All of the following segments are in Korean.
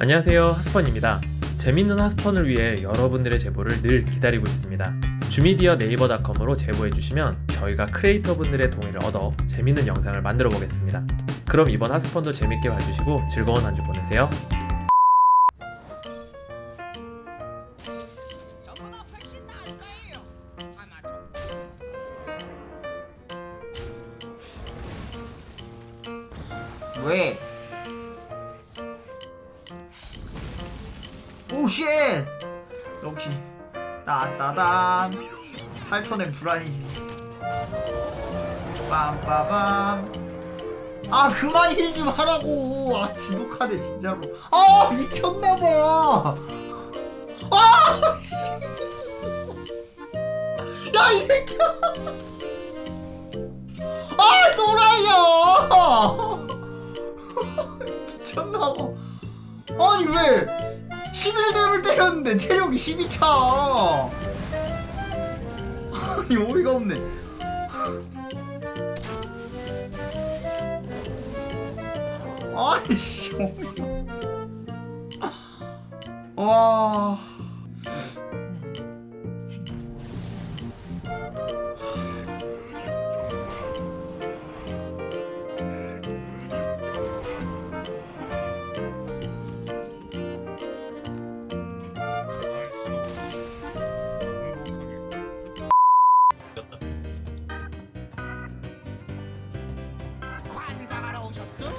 안녕하세요 하스펀입니다 재밌는 하스펀을 위해 여러분들의 제보를 늘 기다리고 있습니다 주미디어 네이버닷컴으로 제보해주시면 저희가 크리에이터 분들의 동의를 얻어 재밌는 영상을 만들어 보겠습니다 그럼 이번 하스펀도 재밌게 봐주시고 즐거운 한 주 보내세요. 왜? 오 쉣! 럭키 따따단 8톤엔 불안이지. 빰빠밤 아 그만 힐 좀 하라고. 아 지독하네 진짜로. 아 미쳤나봐. 아 씨. 야, 이 새끼야! 아, 또 11렙을 때렸는데 체력이 12차! 아니, 어이가 없네. 아니, 씨, 어이가. 와.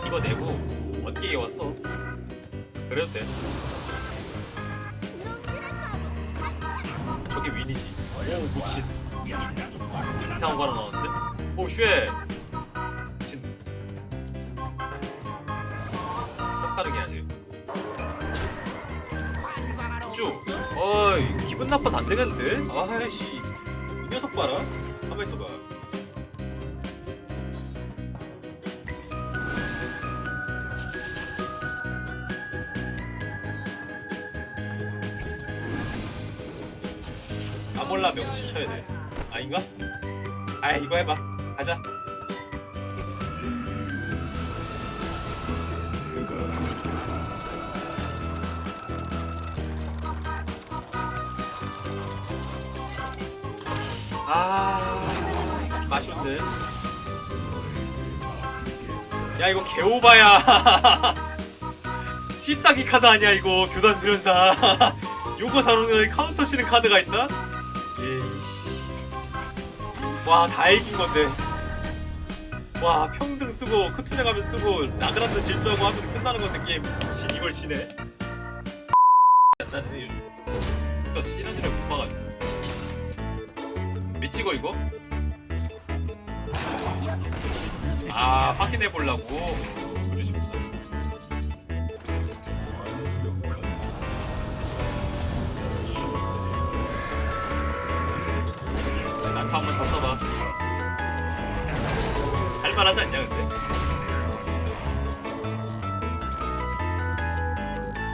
이거 내고 어깨에 왔어. 그래도 돼. 저게 윈이지. 오 미친. 이상한 거 하나 나왔는데? 오 쉐. 미친. 해야지. 관광하러 쭉. 어이 기분 나빠서 안 되겠는데? 아이씨. 이 녀석 봐라. 가만 있어봐. 아몰라 명치 쳐야 돼. 아닌가? 아 이거 해봐. 가자. 아, 좀 아쉬운데. 야 이거 개오바야. 칩사기 카드 아니야 이거 교단 수련사. 요거 사놓는 카운터 치는 카드가 있나? 와, 다 이긴 건데. 와, 평등 쓰고, 크툰에 가면 쓰고, 나그란드 질주하고 하면 끝나는 건데, 게임. 진 이걸 치네. 나는 요즘. 시너지를 못 봐가지고. 미치고, 이거? 아, 확인해 보려고. 하지 않냐 근데?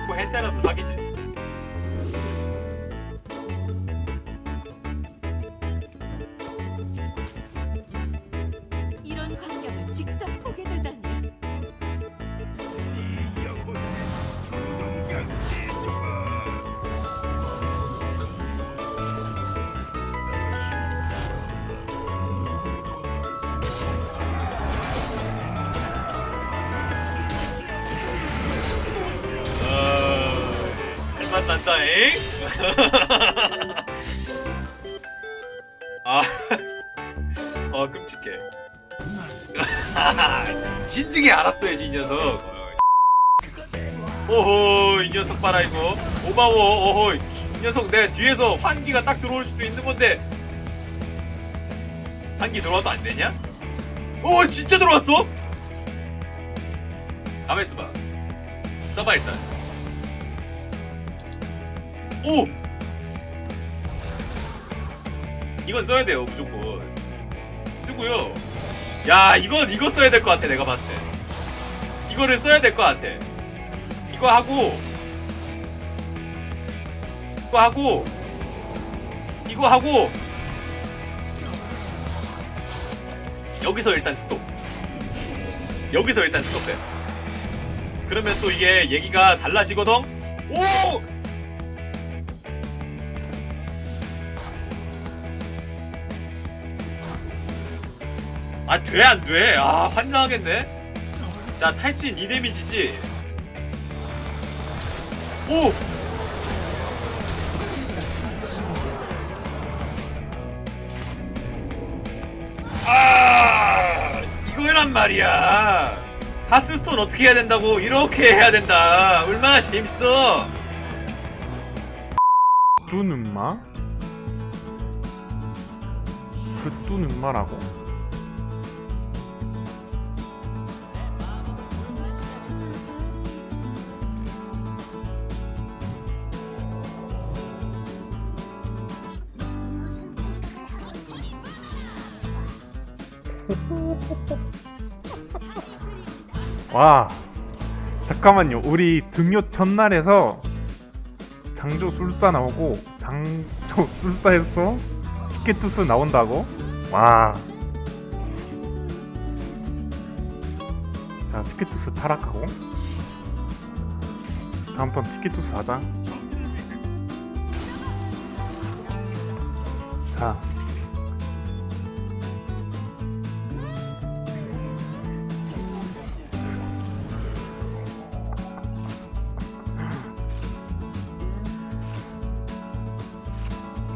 뭐 헬세라도 사기지. 엥? 아, 어 끔찍해. 진즉에 알았어야지 이 녀석. 어. 오호 이 녀석 봐라 이거 오바워 오호 이 녀석 내 뒤에서 환기가 딱 들어올 수도 있는 건데 환기 들어와도 안 되냐? 오 진짜 들어왔어? 가만 있어봐 써봐 일단 오! 이건 써야 돼요 무조건. 쓰고요. 야 이건 이거 써야 될 것 같아 내가 봤을 때. 이거를 써야 될 것 같아. 이거 하고 이거 하고 이거 하고 여기서 일단 스톱. 여기서 일단 스톱해 그러면 또 이게 얘기가 달라지거든. 오! 아, 돼, 안 돼? 아, 환장하겠네? 자, 탈진 2데미지지? 오! 아! 이거란 말이야! 하스스톤 어떻게 해야 된다고? 이렇게 해야 된다! 얼마나 재밌어! 뚜는 마? 그 뚜는 마라고? 와 잠깐만요 우리 등교 첫날에서 장조 술사 나오고 장조 술사에서 티켓투스 나온다고? 와. 자, 티켓투스 타락하고. 다음 턴 티켓투스 하자. 자.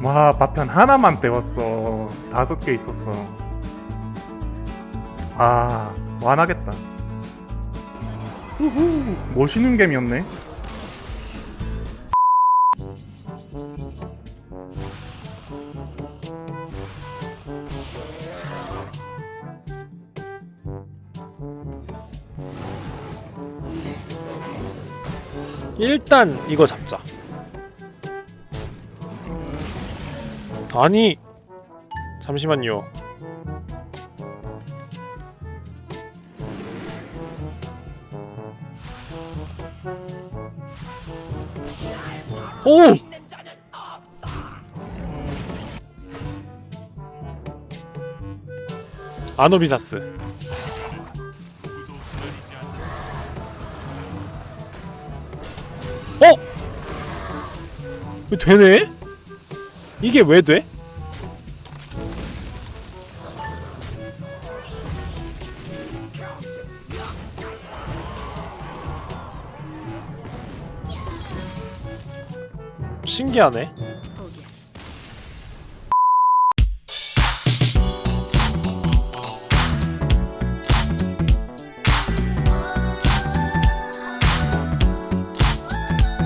와 파편 하나만 떼웠어. 다섯 개 있었어. 아 완하겠다. 우후 멋있는 gem이었네. 일단 이거 잡자. 아니 잠시만요. 오! 아노비사스. 어? 왜 되네? 이게 왜 돼? 신기하네.